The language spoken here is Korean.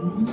음.